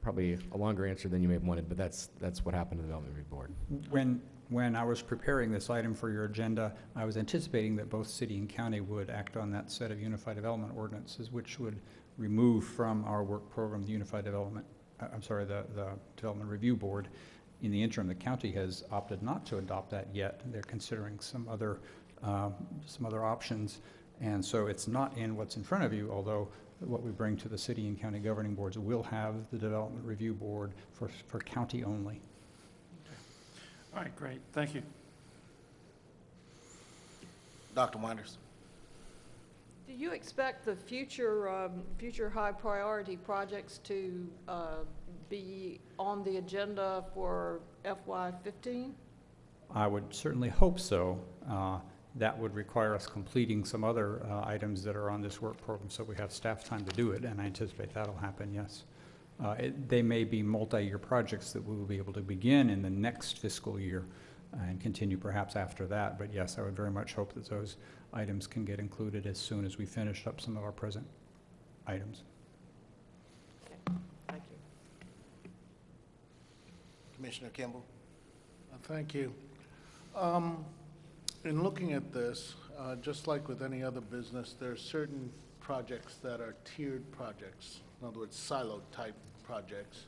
probably a longer answer than you may have wanted, but that's, that's what happened to the Development Review Board. When, when I was preparing this item for your agenda, I was anticipating that both city and county would act on that set of Unified Development Ordinances, which would remove from our work program the Unified Development, uh, I'm sorry, the, the Development Review Board. In the interim, the county has opted not to adopt that yet. They're considering some other, um, some other options. And so it's not in what's in front of you, although what we bring to the city and county governing boards will have the Development Review Board for, for county only. All right, great, thank you. Dr. Winders? Do you expect the future, um, future high-priority projects to uh, be on the agenda for FY '15? I would certainly hope so. Uh, That would require us completing some other uh, items that are on this work program, so we have staff time to do it, and I anticipate that'll happen, yes. Uh, it- They may be multi-year projects that we will be able to begin in the next fiscal year and continue perhaps after that, but yes, I would very much hope that those items can get included as soon as we finish up some of our present items. Thank you. Commissioner Kimball? Uh, Thank you. Um, In looking at this, uh, just like with any other business, there are certain projects that are tiered projects, in other words, silo-type projects.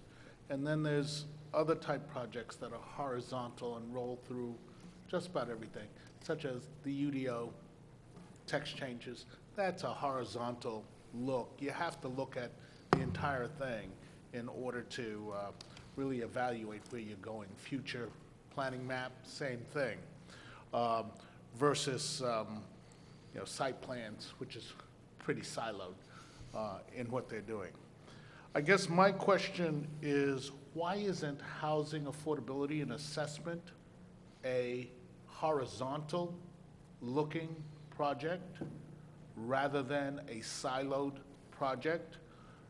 And then there's other type projects that are horizontal and roll through just about everything, such as the UDO text changes. That's a horizontal look. You have to look at the entire thing in order to uh, really evaluate where you're going. Future planning map, same thing, Um, versus, um, you know, site plans, which is pretty siloed uh, in what they're doing. I guess my question is, why isn't housing affordability and assessment a horizontal-looking project rather than a siloed project,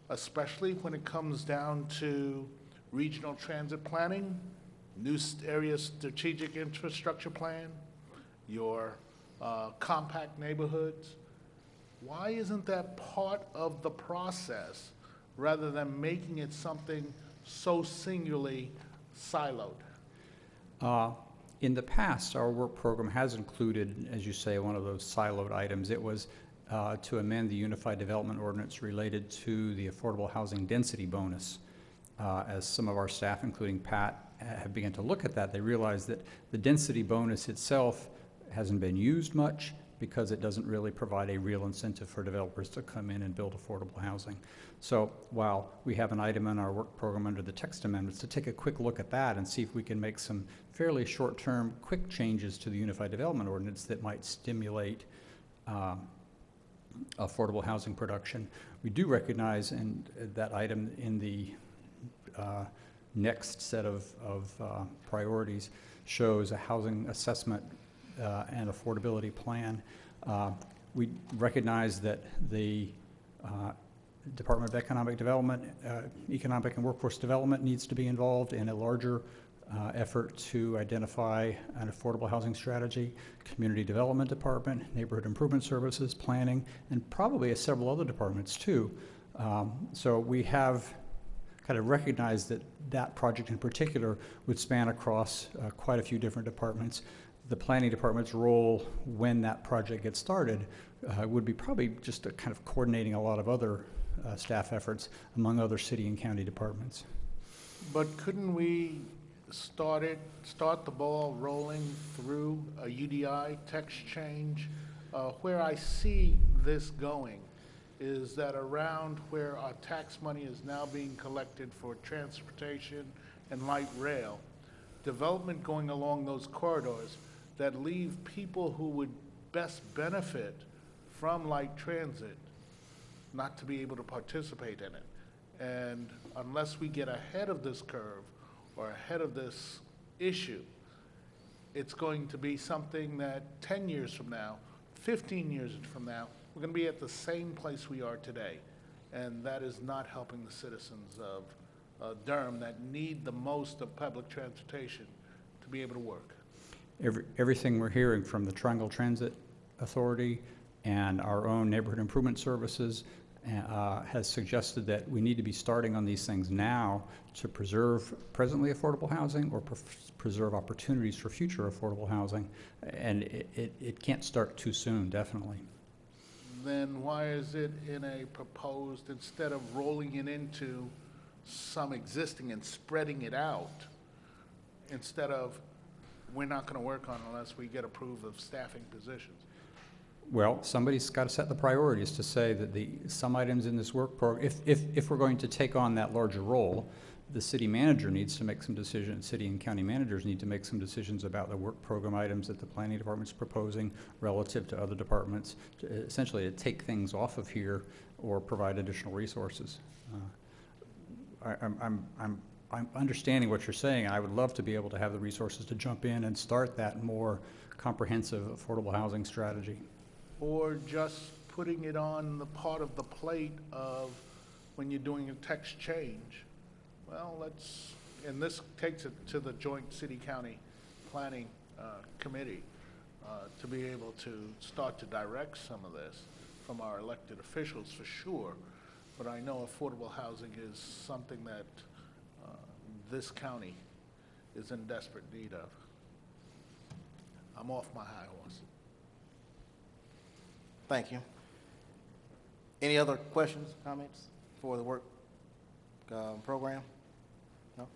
especially when it comes down to regional transit planning new area strategic infrastructure plan, your uh, compact neighborhoods. Why isn't that part of the process rather than making it something so singularly siloed? Uh, In the past, our work program has included, as you say, one of those siloed items. It was uh, to amend the Unified Development Ordinance related to the Affordable Housing Density Bonus. Uh, As some of our staff, including Pat, have begun to look at that, they realize that the density bonus itself hasn't been used much because it doesn't really provide a real incentive for developers to come in and build affordable housing. So while we have an item in our work program under the text amendments to take a quick look at that and see if we can make some fairly short-term, quick changes to the Unified Development Ordinance that might stimulate um, affordable housing production. We do recognize in that item in the uh, next set of, of uh, priorities shows a housing assessment uh, and affordability plan. Uh, We recognize that the uh, Department of Economic Development, uh, Economic and Workforce Development needs to be involved in a larger uh, effort to identify an affordable housing strategy, Community Development Department, Neighborhood Improvement Services, Planning, and probably several other departments too. Um, So we have kind of recognized that that project in particular would span across uh, quite a few different departments. The planning department's role when that project gets started uh, would be probably just kind of coordinating a lot of other uh, staff efforts among other city and county departments. But couldn't we start it, start the ball rolling through a UDO text change? Uh, Where I see this going is that around where our tax money is now being collected for transportation and light rail, development going along those corridors that leave people who would best benefit from light transit not to be able to participate in it. And unless we get ahead of this curve or ahead of this issue, it's going to be something that 10 years from now, 15 years from now, we're going to be at the same place we are today. And that is not helping the citizens of uh, Durham that need the most of public transportation to be able to work. Every, everything we're hearing from the Triangle Transit Authority and our own neighborhood improvement services uh, has suggested that we need to be starting on these things now to preserve presently affordable housing or pre- preserve opportunities for future affordable housing. And it, it, it can't start too soon, definitely. Then why is it in a proposed, instead of rolling it into some existing and spreading it out, instead of, we're not going to work on unless we get approved of staffing positions? Well, somebody's got to set the priorities to say that the, some items in this work program, if, if, if we're going to take on that larger role, the city manager needs to make some decisions, city and county managers need to make some decisions about the work program items that the planning department's proposing relative to other departments, to essentially to take things off of here or provide additional resources. Uh, I, I'm, I'm, I'm, I'm understanding what you're saying. I would love to be able to have the resources to jump in and start that more comprehensive affordable housing strategy. Or just putting it on the part of the plate of when you're doing a text change? Well, let's, and this takes it to the joint city-county planning uh, committee uh, to be able to start to direct some of this from our elected officials for sure. But I know affordable housing is something that this county is in desperate need of. I'm off my high horse. Thank you. Any other questions, comments for the work um, program? No?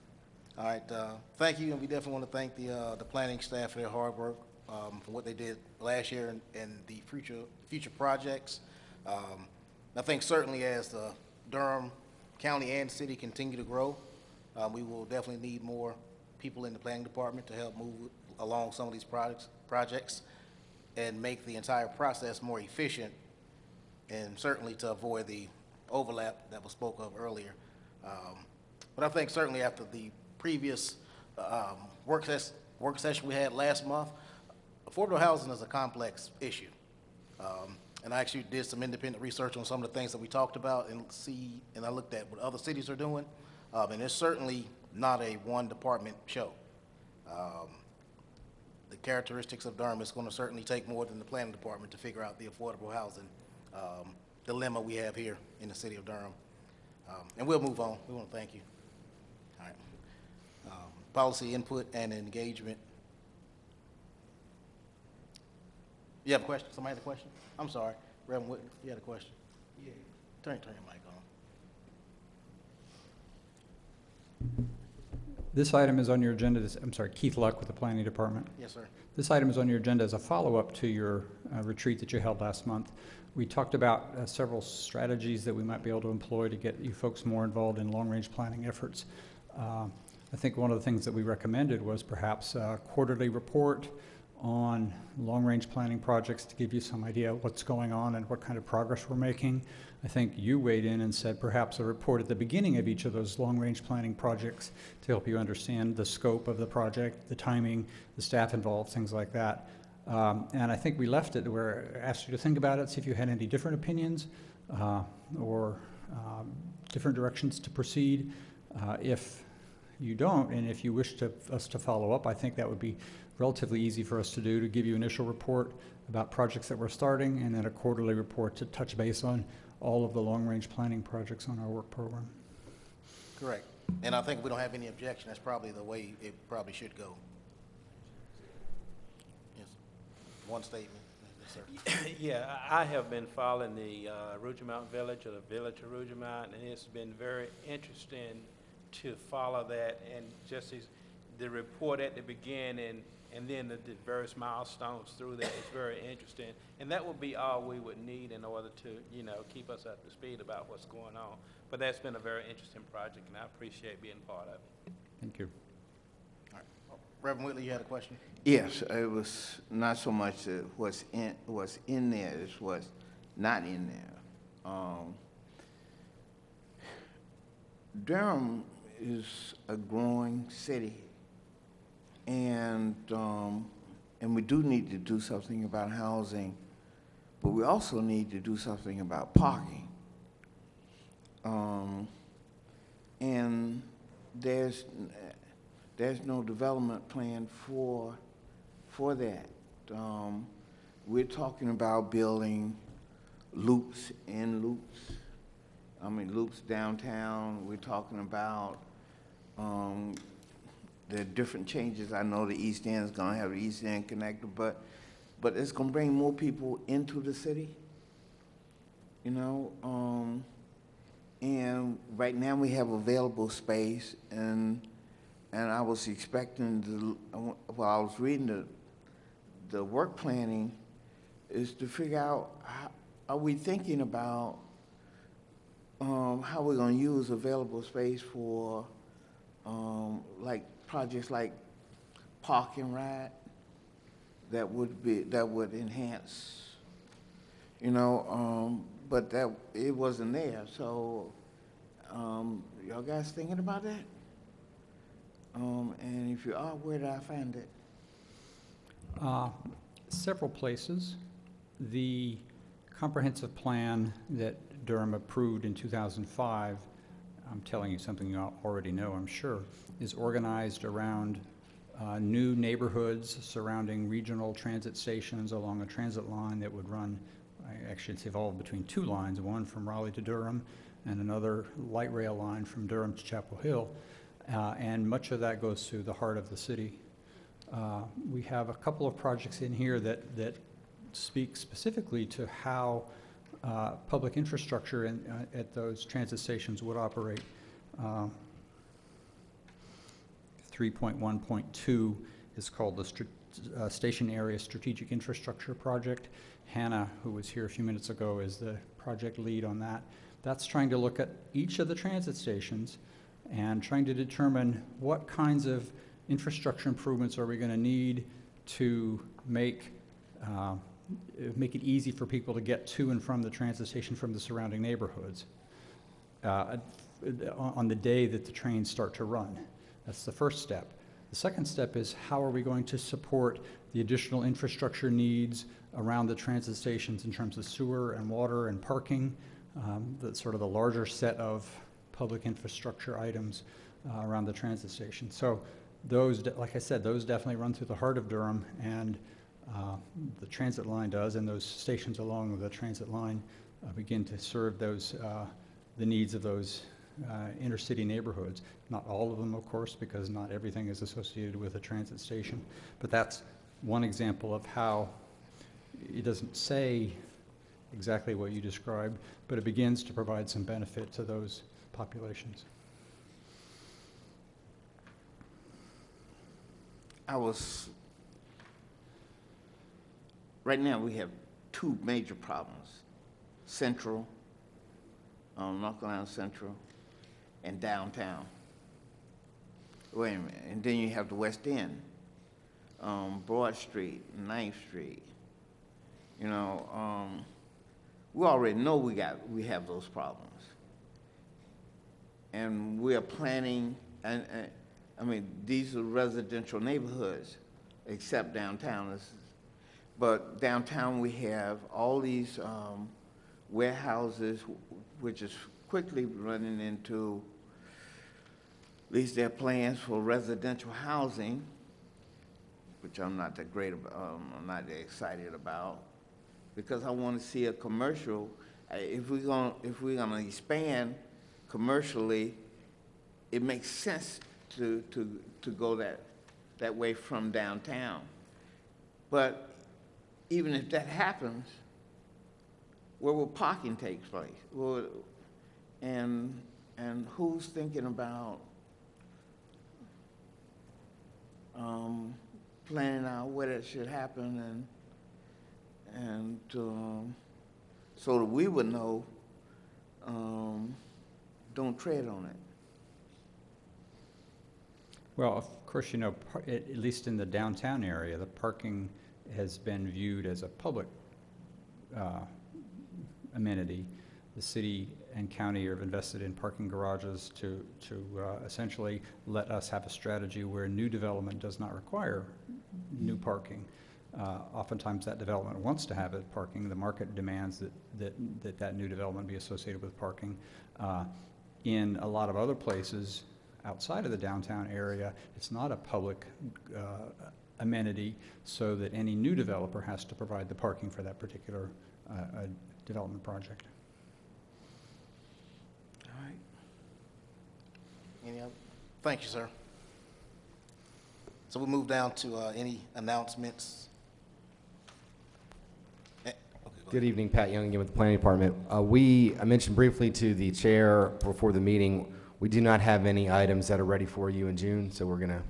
All right, uh, thank you, and we definitely want to thank the, uh, the planning staff for their hard work, um, for what they did last year and, and the future, future projects. Um, I think certainly as the Durham County and city continue to grow, uh, we will definitely need more people in the planning department to help move along some of these projects, projects and make the entire process more efficient and certainly to avoid the overlap that was spoke of earlier. Um, But I think certainly after the previous um, work ses- work session we had last month, affordable housing is a complex issue. Um, And I actually did some independent research on some of the things that we talked about and see, and I looked at what other cities are doing. Um, And it's certainly not a one-department show. Um, The characteristics of Durham is going to certainly take more than the planning department to figure out the affordable housing um, dilemma we have here in the city of Durham. Um, And we'll move on. We want to thank you. All right. Um, Policy input and engagement. You have a question? Somebody had a question? I'm sorry. Reverend Whitten, you had a question? Yeah. Turn, turn your mic on. This item is on your agenda, this- I'm sorry, Keith Luck with the Planning Department. Yes, sir. This item is on your agenda as a follow-up to your uh, retreat that you held last month. We talked about uh, several strategies that we might be able to employ to get you folks more involved in long-range planning efforts. Uh, I think one of the things that we recommended was perhaps a quarterly report on long-range planning projects to give you some idea of what's going on and what kind of progress we're making. I think you weighed in and said perhaps a report at the beginning of each of those long-range planning projects to help you understand the scope of the project, the timing, the staff involved, things like that. Um, and I think we left it where I asked you to think about it, see if you had any different opinions uh, or um, different directions to proceed. Uh, if you don't, and if you wish to, us to follow up, I think that would be relatively easy for us to do, to give you initial report about projects that we're starting, and then a quarterly report to touch base on all of the long-range planning projects on our work program. Correct. And I think we don't have any objection, that's probably the way it probably should go. Yes. One statement. Yes, sir. Yeah, I I have been following the uh, Rougemont Village, or the Village of Rougemont, and it's been very interesting to follow that, and just as the report at the beginning, and then the various milestones through that is very interesting. And that would be all we would need in order to, you know, keep us up to speed about what's going on. But that's been a very interesting project, and I appreciate being part of it. Thank you. Reverend Whitley, you had a question? Yes, it was not so much uh, what's in, what's in there, it's what's not in there. Um, Durham is a growing city, and, um, and we do need to do something about housing, but we also need to do something about parking. Um, and there's, there's no development plan for, for that. Um, we're talking about building loops in loops. I mean, loops downtown. We're talking about, um, the different changes. I know the East End is gonna have the East End connector, but, but it's gonna bring more people into the city. You know, um, and right now we have available space and, and I was expecting to, while I was reading the, the work planning, is to figure out, how, are we thinking about um, how we're gonna use available space for, um, like, projects like park and ride that would be, that would enhance, you know, um, but that, it wasn't there, so, um, y'all guys thinking about that? Um, and if you are, where did I find it? Uh, Several places. The comprehensive plan that Durham approved in 2005, I'm telling you something you already know, I'm sure, is organized around uh, new neighborhoods surrounding regional transit stations along a transit line that would run, actually, it's evolved between two lines, one from Raleigh to Durham and another light rail line from Durham to Chapel Hill. Uh, And much of that goes through the heart of the city. Uh, We have a couple of projects in here that, that speak specifically to how uh, public infrastructure in, uh, at those transit stations would operate. Uh, 3.1.2 is called the uh, Station Area Strategic Infrastructure Project. Hannah, who was here a few minutes ago, is the project lead on that. That's trying to look at each of the transit stations and trying to determine what kinds of infrastructure improvements are we going to need to make, uh, make it easy for people to get to and from the transit station from the surrounding neighborhoods uh, on on the day that the trains start to run. That's the first step. The second step is how are we going to support the additional infrastructure needs around the transit stations in terms of sewer and water and parking, um, the sort of the larger set of public infrastructure items uh, around the transit station. So those, like I said, those definitely run through the heart of Durham, and uh, the transit line does, and those stations along the transit line uh, begin to serve those, uh, the needs of those uh, inner-city neighborhoods. Not all of them, of course, because not everything is associated with a transit station, but that's one example of how it doesn't say exactly what you described, but it begins to provide some benefit to those populations. I was, right now, we have two major problems. Central, um, North Carolina Central, and downtown. Wait a minute, and then you have the West End, um, Broad Street, Ninth Street. You know, um, we already know we got, we have those problems. And we are planning, and, and, I mean, these are residential neighborhoods, except downtown. Is- But downtown, we have all these um, warehouses, which is quickly running into, at least their plans for residential housing, which I'm not that great um, I'm not that excited about, because I want to see a commercial. If we're going, if we're to expand commercially, it makes sense to, to, to go that, that way from downtown. But even if that happens, where will parking take place? Well, and, and who's thinking about um, planning out where that should happen and, and um, so that we would know, um, don't tread on it. Well, of course, you know, at least in the downtown area, the parking has been viewed as a public uh, amenity. The city and county have invested in parking garages to, to uh, essentially let us have a strategy where new development does not require new parking. Uh, Oftentimes, that development wants to have it parking. The market demands that, that, that that new development be associated with parking. Uh, In a lot of other places outside of the downtown area, it's not a public uh, amenity, so that any new developer has to provide the parking for that particular uh, uh, development project. All right. Any other? Thank you, sir. So we'll move down to uh, any announcements. Eh, okay, go Good evening, Pat Young again with the Planning Department. Uh, We, I mentioned briefly to the chair before the meeting, we do not have any items that are ready for you in June, so we're going to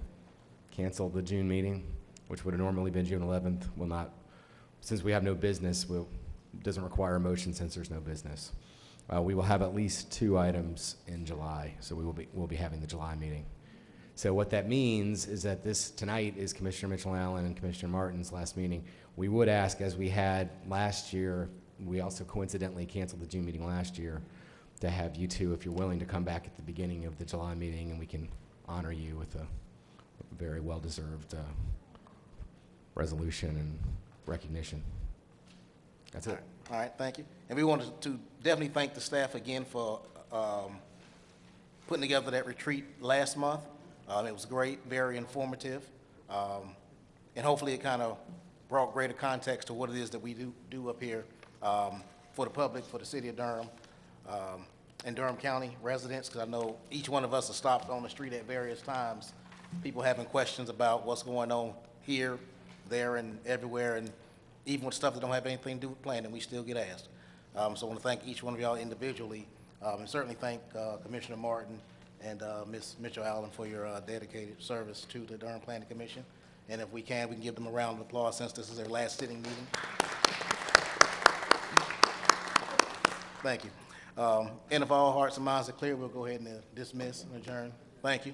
cancel the June meeting, which would have normally been June 11th. Will not, since we have no business, will, doesn't require a motion since there's no business. Uh, We will have at least two items in July, so we will be, we'll be having the July meeting. So what that means is that this, tonight is Commissioner Mitchell Allen and Commissioner Martin's last meeting. We would ask, as we had last year, we also coincidentally canceled the June meeting last year, to have you two, if you're willing, to come back at the beginning of the July meeting, and we can honor you with a very well-deserved uh, resolution and recognition. That's it. All right, thank you. And we wanted to definitely thank the staff again for um, putting together that retreat last month. Um, It was great, very informative, um, and hopefully it kind of brought greater context to what it is that we do, do up here um, for the public, for the city of Durham, um, and Durham County residents, because I know each one of us has stopped on the street at various times, people having questions about what's going on here, there, and everywhere, and even with stuff that don't have anything to do with planning, we still get asked. Um, So I want to thank each one of y'all individually, um, and certainly thank uh, Commissioner Martin and uh, Ms. Mitchell Allen for your uh, dedicated service to the Durham Planning Commission. And if we can, we can give them a round of applause since this is their last sitting meeting. Thank you. Um, And if all hearts and minds are clear, we'll go ahead and dismiss and adjourn. Thank you.